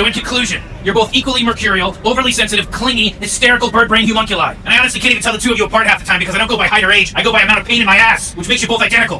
So in conclusion, you're both equally mercurial, overly sensitive, clingy, hysterical bird brain homunculi. And I honestly can't even tell the two of you apart half the time because I don't go by height or age, I go by amount of pain in my ass, which makes you both identical.